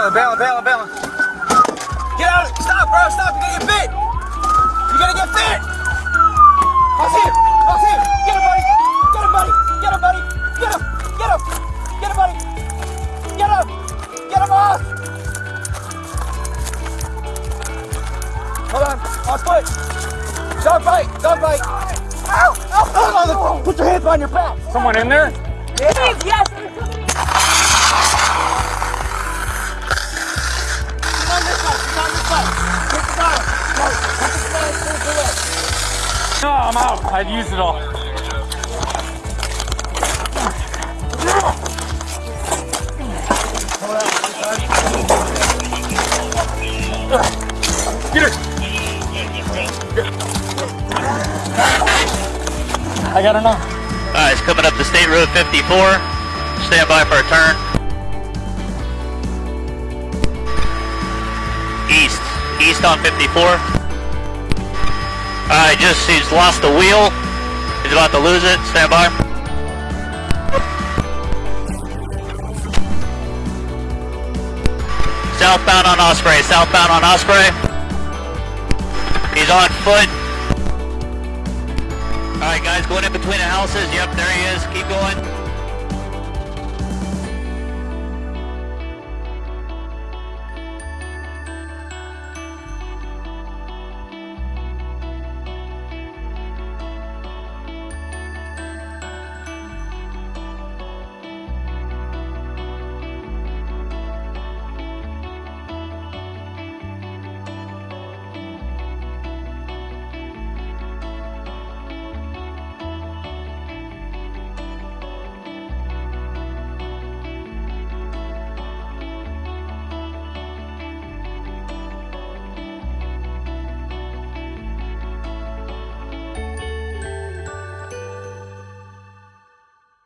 Bailing, bailing, bailing, bailing, bailing. Get out! of it. Stop, bro! Stop! You gotta get fit. You gotta get fit. How's here? How's here? Get him, buddy! Get him, buddy! Get him, buddy! Get him! Get him! Get him, buddy! Get him! Get him off! Hold on. Off foot. Don't bite. Don't bite. Ow! Ow! Ow! Put your hands behind your back. Someone in there? Yes, yes. No, I'm out. I'd used it all. Get her. I got enough. Alright, it's coming up to State Road 54. Stand by for a turn. East. East on 54. Alright, just, he's lost the wheel. He's about to lose it. Stand by. Southbound on Osprey. Southbound on Osprey. He's on foot. Alright guys, going in between the houses. Yep, there he is. Keep going.